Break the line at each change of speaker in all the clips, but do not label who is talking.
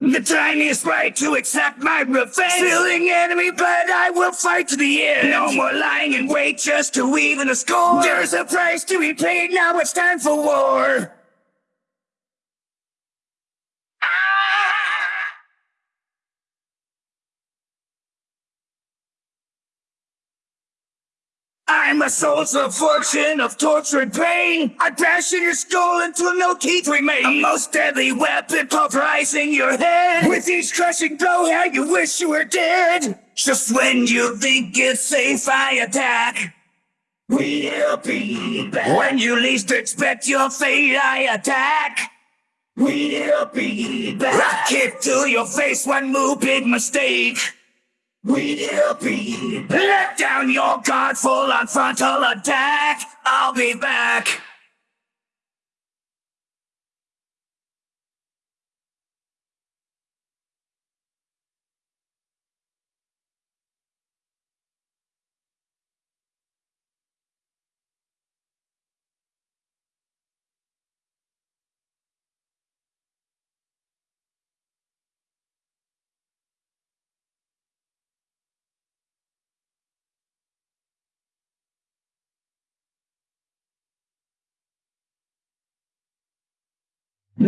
The tiniest right to accept my revenge. Spilling enemy blood, I will fight to the end. No more lying in wait just to even a score. There's a price to be paid, now it's time for war. I'm a source of fortune, of torture and pain. I bash in your skull until no teeth remain. A most deadly weapon pulverizing your head. With each crushing blow, how you wish you were dead. Just when you think it's safe, I attack. We'll be back. When you least expect your fate, I attack. We'll be back. I kick to your face, one move, big mistake. We'll be. Let down your guard, full on frontal attack. I'll be back.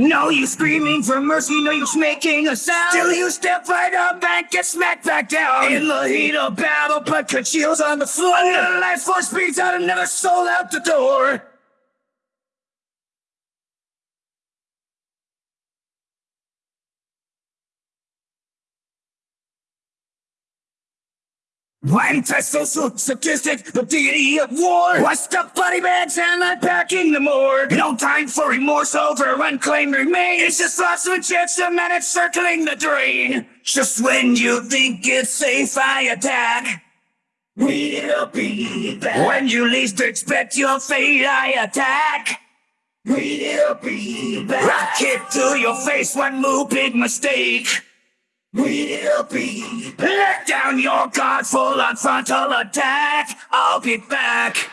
No you screaming for mercy, no use making a sound. Still you step right up and get smacked back down. In the heat of battle, blood congeals on the floor. Another life force beats out another soul out the door. Antisocial, sadistic, the deity of war. Washed up bloody bags and unpacking the morgue. No time for remorse over unclaimed remains. It's just lots of injection and it's circling the drain. Just when you think it's safe, I attack. We'll be back. When you least expect your fate, I attack. We'll be back. Kick to your face, one move, big mistake. We'll be Let down your guard full on frontal attack. I'll be back.